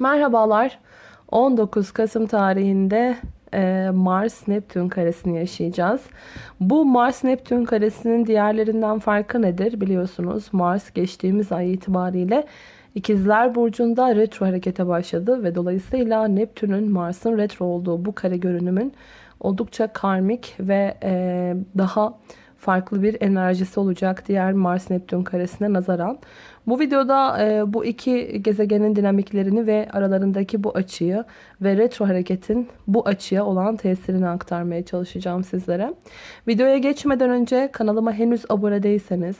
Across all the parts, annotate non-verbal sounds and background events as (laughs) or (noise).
Merhabalar. 19 Kasım tarihinde e, Mars-Neptün karesini yaşayacağız. Bu Mars-Neptün karesinin diğerlerinden farkı nedir? Biliyorsunuz Mars geçtiğimiz ay itibariyle İkizler Burcu'nda retro harekete başladı ve dolayısıyla Neptün'ün Mars'ın retro olduğu bu kare görünümün oldukça karmik ve e, daha farklı bir enerjisi olacak diğer Mars-Neptün karesine nazaran. Bu videoda e, bu iki gezegenin dinamiklerini ve aralarındaki bu açıyı ve retro hareketin bu açıya olan tesirini aktarmaya çalışacağım sizlere. Videoya geçmeden önce kanalıma henüz abone değilseniz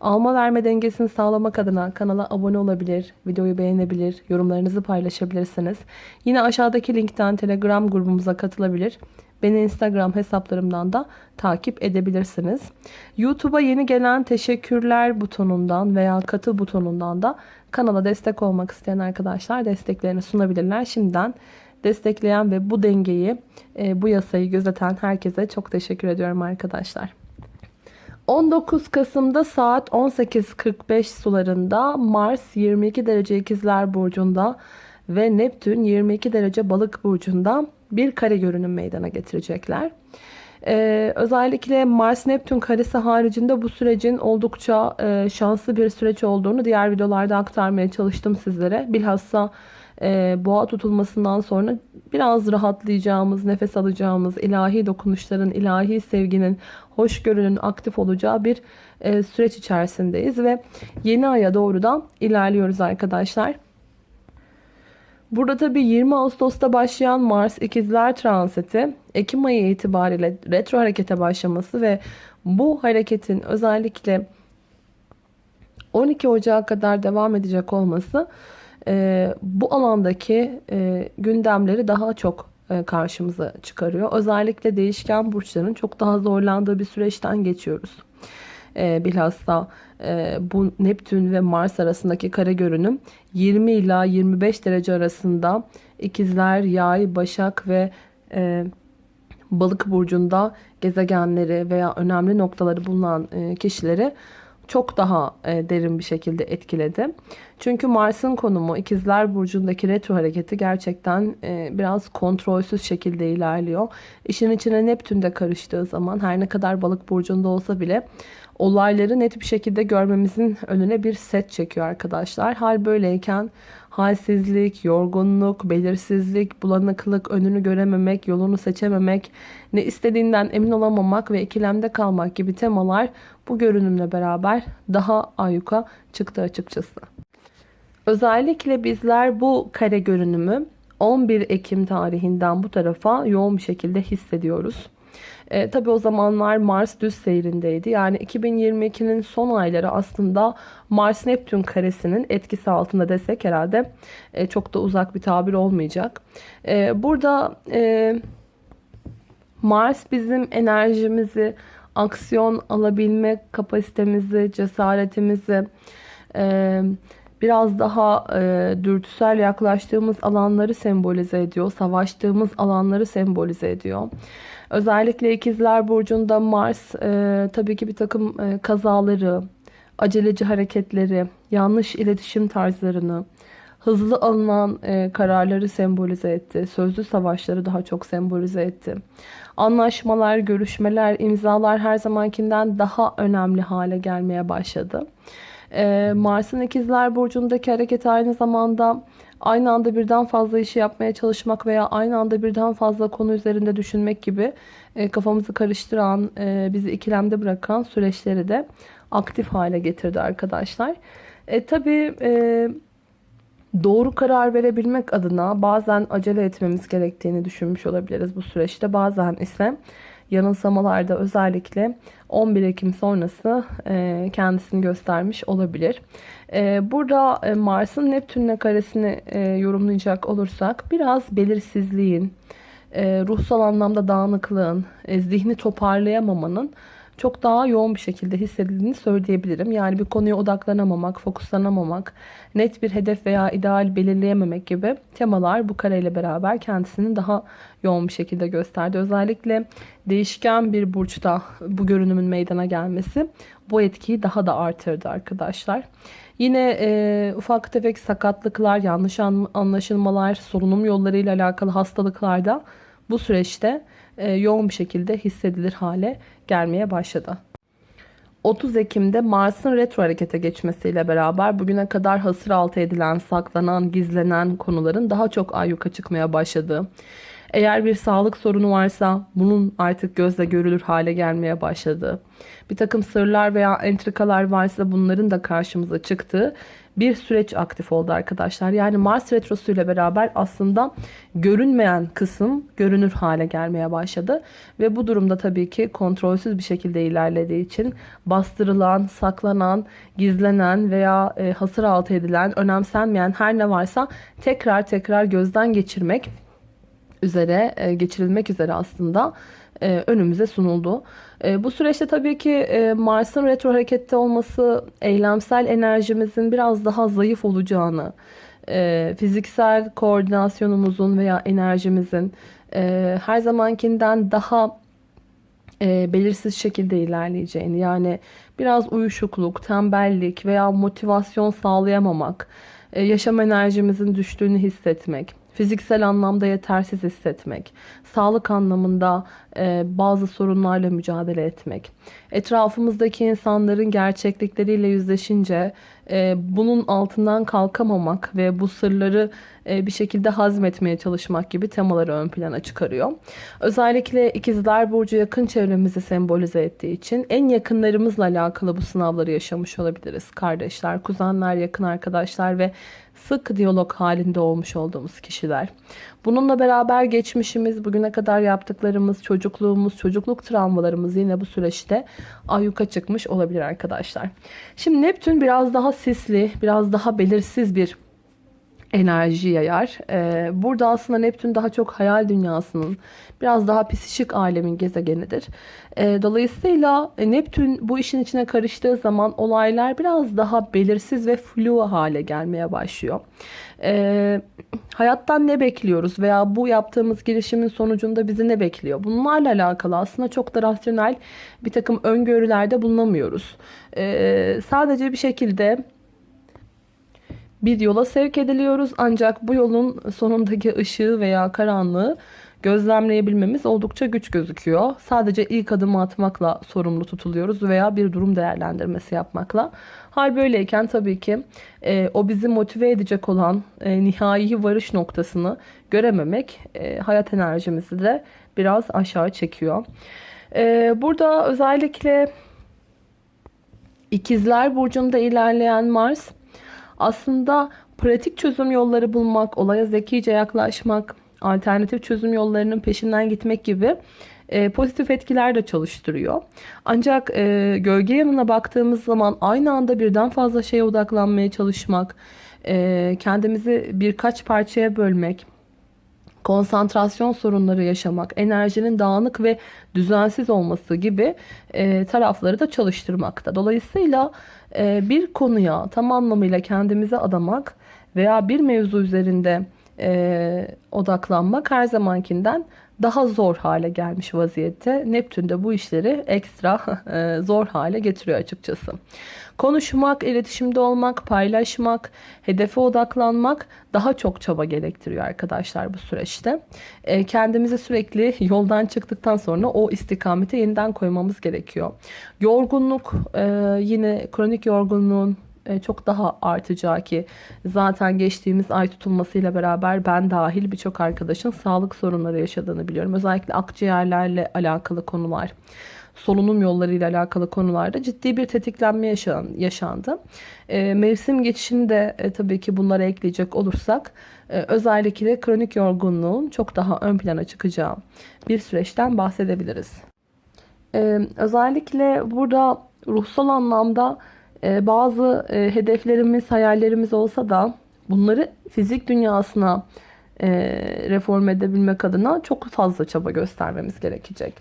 alma verme dengesini sağlamak adına kanala abone olabilir, videoyu beğenebilir, yorumlarınızı paylaşabilirsiniz. Yine aşağıdaki linkten Telegram grubumuza katılabilir Beni Instagram hesaplarımdan da takip edebilirsiniz. YouTube'a yeni gelen teşekkürler butonundan veya katı butonundan da kanala destek olmak isteyen arkadaşlar desteklerini sunabilirler. Şimdiden destekleyen ve bu dengeyi, e, bu yasayı gözeten herkese çok teşekkür ediyorum arkadaşlar. 19 Kasım'da saat 18.45 sularında Mars 22 derece ikizler burcunda ve Neptün 22 derece balık burcunda bir kare görünüm meydana getirecekler. Ee, özellikle Mars-Neptün karesi haricinde bu sürecin oldukça e, şanslı bir süreç olduğunu diğer videolarda aktarmaya çalıştım sizlere. Bilhassa e, boğa tutulmasından sonra biraz rahatlayacağımız, nefes alacağımız, ilahi dokunuşların, ilahi sevginin, hoşgörünün aktif olacağı bir e, süreç içerisindeyiz ve yeni aya doğru da ilerliyoruz arkadaşlar. Burada tabi 20 Ağustos'ta başlayan Mars ikizler transiti Ekim ayı itibariyle retro harekete başlaması ve bu hareketin özellikle 12 Ocağı kadar devam edecek olması e, bu alandaki e, gündemleri daha çok e, karşımıza çıkarıyor. Özellikle değişken burçların çok daha zorlandığı bir süreçten geçiyoruz. E, bilhassa e, bu Neptün ve Mars arasındaki kare görünüm 20 ila 25 derece arasında ikizler, yay, başak ve e, balık burcunda gezegenleri veya önemli noktaları bulunan e, kişileri çok daha e, derin bir şekilde etkiledi. Çünkü Mars'ın konumu ikizler burcundaki retro hareketi gerçekten e, biraz kontrolsüz şekilde ilerliyor. İşin içine Neptün de karıştığı zaman her ne kadar balık burcunda olsa bile olayları net bir şekilde görmemizin önüne bir set çekiyor arkadaşlar. Hal böyleyken halsizlik, yorgunluk, belirsizlik, bulanıklık, önünü görememek, yolunu seçememek, ne istediğinden emin olamamak ve ikilemde kalmak gibi temalar bu görünümle beraber daha ayyuka çıktı açıkçası. Özellikle bizler bu kare görünümü 11 Ekim tarihinden bu tarafa yoğun bir şekilde hissediyoruz. E, tabii o zamanlar Mars düz seyrindeydi. Yani 2022'nin son ayları aslında Mars-Neptün karesinin etkisi altında desek herhalde e, çok da uzak bir tabir olmayacak. E, burada e, Mars bizim enerjimizi, aksiyon alabilme kapasitemizi, cesaretimizi, e, biraz daha e, dürtüsel yaklaştığımız alanları sembolize ediyor. Savaştığımız alanları sembolize ediyor. Özellikle ikizler burcunda Mars e, tabii ki bir takım e, kazaları, aceleci hareketleri, yanlış iletişim tarzlarını, hızlı alınan e, kararları sembolize etti. Sözlü savaşları daha çok sembolize etti. Anlaşmalar, görüşmeler, imzalar her zamankinden daha önemli hale gelmeye başladı. E, Mars'ın ikizler burcundaki hareket aynı zamanda aynı anda birden fazla işi yapmaya çalışmak veya aynı anda birden fazla konu üzerinde düşünmek gibi e, kafamızı karıştıran, e, bizi ikilemde bırakan süreçleri de aktif hale getirdi arkadaşlar. E, tabii e, doğru karar verebilmek adına bazen acele etmemiz gerektiğini düşünmüş olabiliriz bu süreçte. Bazen ise yanılsamalarda özellikle 11 Ekim sonrası e, kendisini göstermiş olabilir. E, burada e, Mars'ın Neptün'le karesini yorumlayacak olursak biraz belirsizliğin, ruhsal anlamda dağınıklığın, zihni toparlayamamanın çok daha yoğun bir şekilde hissedildiğini söyleyebilirim. Yani bir konuya odaklanamamak, fokuslanamamak, net bir hedef veya ideal belirleyememek gibi temalar bu kareyle beraber kendisini daha yoğun bir şekilde gösterdi. Özellikle değişken bir burçta bu görünümün meydana gelmesi bu etkiyi daha da artırdı arkadaşlar. Yine e, ufak tefek sakatlıklar, yanlış anlaşılmalar, solunum yollarıyla alakalı hastalıklarda bu süreçte yoğun bir şekilde hissedilir hale gelmeye başladı. 30 Ekim'de Mars'ın retro harekete geçmesiyle beraber bugüne kadar hasır altı edilen, saklanan, gizlenen konuların daha çok ayyuka çıkmaya başladığı, eğer bir sağlık sorunu varsa bunun artık gözle görülür hale gelmeye başladığı, bir takım sırlar veya entrikalar varsa bunların da karşımıza çıktığı bir süreç aktif oldu arkadaşlar. Yani Mars Retrosu ile beraber aslında görünmeyen kısım görünür hale gelmeye başladı. Ve bu durumda tabii ki kontrolsüz bir şekilde ilerlediği için bastırılan, saklanan, gizlenen veya e, hasır altı edilen, önemsenmeyen her ne varsa tekrar tekrar gözden geçirmek üzere, e, geçirilmek üzere aslında e, önümüze sunuldu. E, bu süreçte tabii ki Mars'ın retro harekette olması eylemsel enerjimizin biraz daha zayıf olacağını, fiziksel koordinasyonumuzun veya enerjimizin her zamankinden daha belirsiz şekilde ilerleyeceğini yani biraz uyuşukluk, tembellik veya motivasyon sağlayamamak, yaşam enerjimizin düştüğünü hissetmek, fiziksel anlamda yetersiz hissetmek, sağlık anlamında e, bazı sorunlarla mücadele etmek, etrafımızdaki insanların gerçeklikleriyle yüzleşince e, bunun altından kalkamamak ve bu sırları e, bir şekilde hazmetmeye çalışmak gibi temaları ön plana çıkarıyor. Özellikle ikizler burcu yakın çevremizi sembolize ettiği için en yakınlarımızla alakalı bu sınavları yaşamış olabiliriz. Kardeşler, kuzenler, yakın arkadaşlar ve sık diyalog halinde olmuş olduğumuz kişiler. Bununla beraber geçmişimiz, bugüne kadar yaptıklarımız, çocukluğumuz, çocukluk travmalarımız yine bu süreçte ayyuka çıkmış olabilir arkadaşlar. Şimdi Neptün biraz daha sisli, biraz daha belirsiz bir enerji yayar. Ee, burada aslında Neptün daha çok hayal dünyasının biraz daha psişik alemin gezegenidir. Ee, dolayısıyla e, Neptün bu işin içine karıştığı zaman olaylar biraz daha belirsiz ve flu hale gelmeye başlıyor. Ee, hayattan ne bekliyoruz veya bu yaptığımız girişimin sonucunda bizi ne bekliyor? Bunlarla alakalı aslında çok da rasyonel bir takım öngörülerde bulunamıyoruz. Sadece bir şekilde bir yola sevk ediliyoruz. Ancak bu yolun sonundaki ışığı veya karanlığı gözlemleyebilmemiz oldukça güç gözüküyor. Sadece ilk adımı atmakla sorumlu tutuluyoruz veya bir durum değerlendirmesi yapmakla. Hal böyleyken tabii ki e, o bizi motive edecek olan e, nihai varış noktasını görememek e, hayat enerjimizi de biraz aşağı çekiyor. E, burada özellikle ikizler burcunda ilerleyen Mars aslında pratik çözüm yolları bulmak, olaya zekice yaklaşmak, alternatif çözüm yollarının peşinden gitmek gibi e, pozitif etkiler de çalıştırıyor. Ancak e, gölge yanına baktığımız zaman aynı anda birden fazla şeye odaklanmaya çalışmak, e, kendimizi birkaç parçaya bölmek, konsantrasyon sorunları yaşamak, enerjinin dağınık ve düzensiz olması gibi e, tarafları da çalıştırmakta. Dolayısıyla e, bir konuya tam anlamıyla kendimize adamak veya bir mevzu üzerinde e, odaklanmak her zamankinden daha zor hale gelmiş vaziyette. Neptün de bu işleri ekstra (laughs) e, zor hale getiriyor açıkçası. Konuşmak, iletişimde olmak, paylaşmak, hedefe odaklanmak daha çok çaba gerektiriyor arkadaşlar bu süreçte. E, kendimizi sürekli yoldan çıktıktan sonra o istikamete yeniden koymamız gerekiyor. Yorgunluk, e, yine kronik yorgunluğun e, çok daha artacağı ki zaten geçtiğimiz ay tutulmasıyla beraber ben dahil birçok arkadaşın sağlık sorunları yaşadığını biliyorum. Özellikle akciğerlerle alakalı konular, solunum yollarıyla alakalı konularda ciddi bir tetiklenme yaşan, yaşandı. E, mevsim geçişini de e, tabii ki bunlara ekleyecek olursak e, özellikle kronik yorgunluğun çok daha ön plana çıkacağı bir süreçten bahsedebiliriz. E, özellikle burada ruhsal anlamda ee, bazı e, hedeflerimiz, hayallerimiz olsa da bunları fizik dünyasına e, reform edebilmek adına çok fazla çaba göstermemiz gerekecek.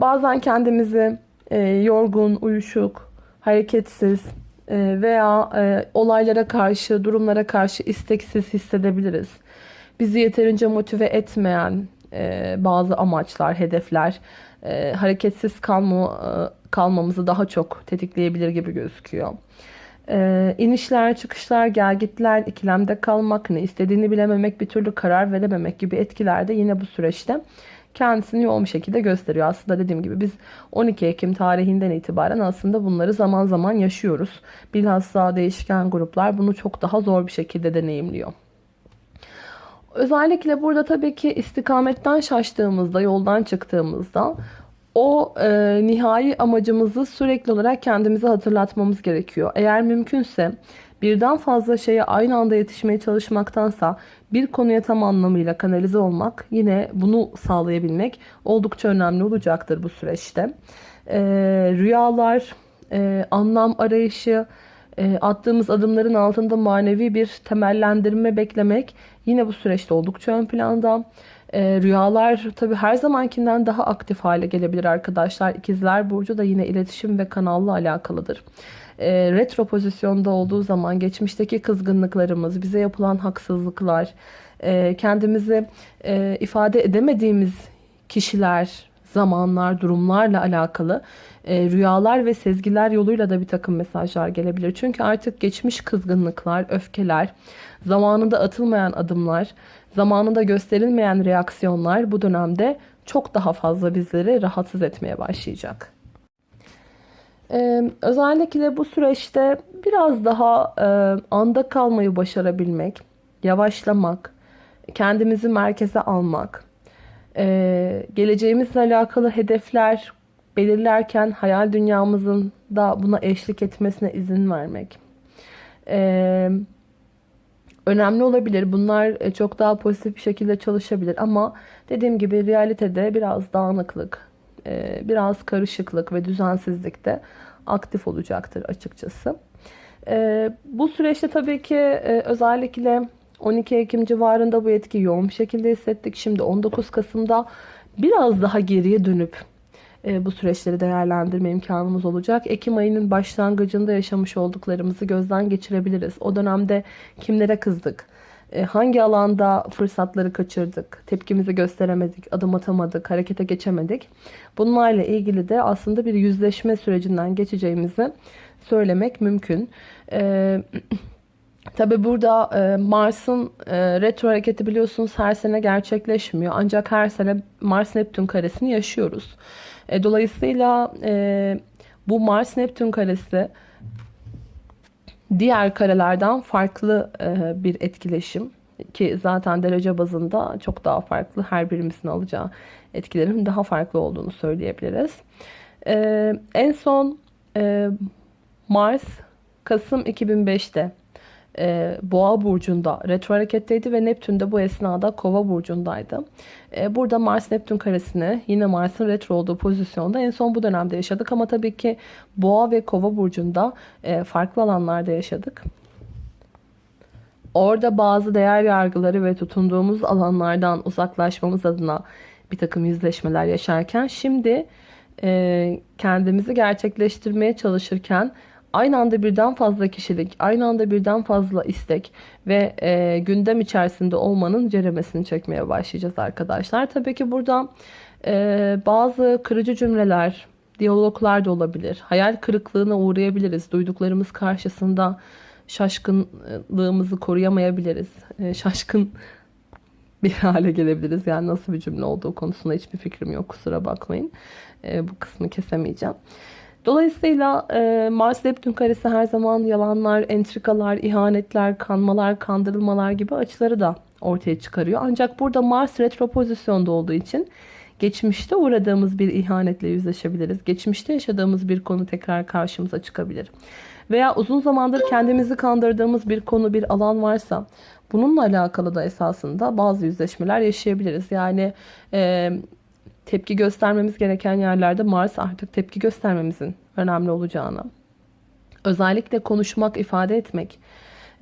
Bazen kendimizi e, yorgun, uyuşuk, hareketsiz veya olaylara karşı, durumlara karşı isteksiz hissedebiliriz. Bizi yeterince motive etmeyen bazı amaçlar, hedefler, hareketsiz kalma kalmamızı daha çok tetikleyebilir gibi gözüküyor. Ee, inişler, çıkışlar, gelgitler, ikilemde kalmak, ne istediğini bilememek, bir türlü karar verememek gibi etkiler de yine bu süreçte kendisini yoğun bir şekilde gösteriyor. Aslında dediğim gibi biz 12 Ekim tarihinden itibaren aslında bunları zaman zaman yaşıyoruz. Bilhassa değişken gruplar bunu çok daha zor bir şekilde deneyimliyor. Özellikle burada tabii ki istikametten şaştığımızda, yoldan çıktığımızda o e, nihai amacımızı sürekli olarak kendimize hatırlatmamız gerekiyor. Eğer mümkünse birden fazla şeye aynı anda yetişmeye çalışmaktansa bir konuya tam anlamıyla kanalize olmak yine bunu sağlayabilmek oldukça önemli olacaktır bu süreçte. E, rüyalar, e, anlam arayışı, e, attığımız adımların altında manevi bir temellendirme beklemek yine bu süreçte oldukça ön planda. E, rüyalar tabi her zamankinden daha aktif hale gelebilir arkadaşlar. İkizler Burcu da yine iletişim ve kanalla alakalıdır. E, retro pozisyonda olduğu zaman geçmişteki kızgınlıklarımız, bize yapılan haksızlıklar, e, kendimizi e, ifade edemediğimiz kişiler, zamanlar, durumlarla alakalı e, rüyalar ve sezgiler yoluyla da bir takım mesajlar gelebilir. Çünkü artık geçmiş kızgınlıklar, öfkeler, zamanında atılmayan adımlar, zamanında gösterilmeyen reaksiyonlar bu dönemde çok daha fazla bizleri rahatsız etmeye başlayacak. Ee, özellikle bu süreçte biraz daha e, anda kalmayı başarabilmek, yavaşlamak, kendimizi merkeze almak, e, geleceğimizle alakalı hedefler belirlerken hayal dünyamızın da buna eşlik etmesine izin vermek. Ee, önemli olabilir. Bunlar e, çok daha pozitif bir şekilde çalışabilir. Ama dediğim gibi realitede biraz dağınıklık, e, biraz karışıklık ve düzensizlik de aktif olacaktır açıkçası. E, bu süreçte tabii ki özellikle 12 Ekim civarında bu etki yoğun bir şekilde hissettik. Şimdi 19 Kasım'da biraz daha geriye dönüp e, bu süreçleri değerlendirme imkanımız olacak. Ekim ayının başlangıcında yaşamış olduklarımızı gözden geçirebiliriz. O dönemde kimlere kızdık? E, hangi alanda fırsatları kaçırdık? Tepkimizi gösteremedik, adım atamadık, harekete geçemedik. Bunlarla ilgili de aslında bir yüzleşme sürecinden geçeceğimizi söylemek mümkün. (clears throat) Ee, Tabi burada e, Mars'ın e, retro hareketi biliyorsunuz her sene gerçekleşmiyor. Ancak her sene Mars-Neptün karesini yaşıyoruz. E, dolayısıyla e, bu Mars-Neptün karesi diğer karelerden farklı e, bir etkileşim. Ki zaten derece bazında çok daha farklı. Her birimizin alacağı etkilerin daha farklı olduğunu söyleyebiliriz. E, en son e, Mars Kasım 2005'te e, Boğa burcunda retro hareketteydi ve Neptün de bu esnada Kova burcundaydı. E, burada Mars Neptün karesini yine Mars'ın retro olduğu pozisyonda en son bu dönemde yaşadık ama tabii ki Boğa ve Kova burcunda e, farklı alanlarda yaşadık. Orada bazı değer yargıları ve tutunduğumuz alanlardan uzaklaşmamız adına bir takım yüzleşmeler yaşarken şimdi e, kendimizi gerçekleştirmeye çalışırken aynı anda birden fazla kişilik, aynı anda birden fazla istek ve e, gündem içerisinde olmanın ceremesini çekmeye başlayacağız arkadaşlar. Tabii ki burada e, bazı kırıcı cümleler, diyaloglar da olabilir. Hayal kırıklığına uğrayabiliriz. Duyduklarımız karşısında şaşkınlığımızı koruyamayabiliriz. E, şaşkın (laughs) bir hale gelebiliriz. Yani nasıl bir cümle olduğu konusunda hiçbir fikrim yok. Kusura bakmayın. E, bu kısmı kesemeyeceğim. Dolayısıyla e, Mars Neptün karesi her zaman yalanlar, entrikalar, ihanetler, kanmalar, kandırılmalar gibi açıları da ortaya çıkarıyor. Ancak burada Mars retro pozisyonda olduğu için geçmişte uğradığımız bir ihanetle yüzleşebiliriz. Geçmişte yaşadığımız bir konu tekrar karşımıza çıkabilir. Veya uzun zamandır kendimizi kandırdığımız bir konu, bir alan varsa bununla alakalı da esasında bazı yüzleşmeler yaşayabiliriz. Yani e, tepki göstermemiz gereken yerlerde Mars artık tepki göstermemizin önemli olacağını, özellikle konuşmak, ifade etmek,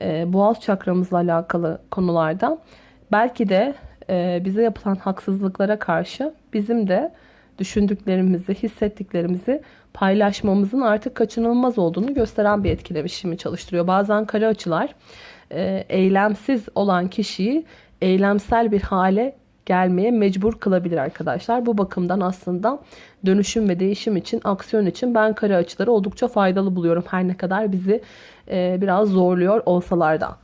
e, boğaz çakramızla alakalı konularda belki de e, bize yapılan haksızlıklara karşı bizim de düşündüklerimizi, hissettiklerimizi paylaşmamızın artık kaçınılmaz olduğunu gösteren bir etkileşimi çalıştırıyor. Bazen kare açılar e, eylemsiz olan kişiyi eylemsel bir hale gelmeye mecbur kılabilir arkadaşlar. Bu bakımdan aslında dönüşüm ve değişim için, aksiyon için ben kare açıları oldukça faydalı buluyorum. Her ne kadar bizi e, biraz zorluyor olsalar da.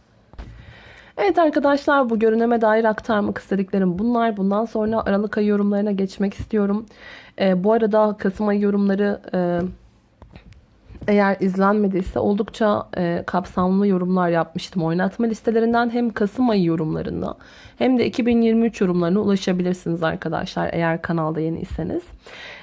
Evet arkadaşlar bu görüneme dair aktarmak istediklerim bunlar. Bundan sonra Aralık ayı yorumlarına geçmek istiyorum. E, bu arada Kasım ayı yorumları e, eğer izlenmediyse oldukça e, kapsamlı yorumlar yapmıştım. Oynatma listelerinden hem Kasım ayı yorumlarına hem de 2023 yorumlarına ulaşabilirsiniz arkadaşlar eğer kanalda yeniyseniz.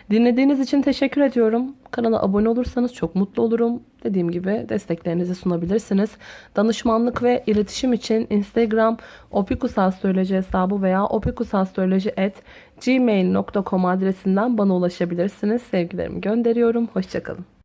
Dinlediğiniz için teşekkür ediyorum. Kanala abone olursanız çok mutlu olurum. Dediğim gibi desteklerinizi sunabilirsiniz. Danışmanlık ve iletişim için Instagram opikusastroloji hesabı veya opikusastroloji@gmail.com adresinden bana ulaşabilirsiniz. Sevgilerimi gönderiyorum. Hoşçakalın.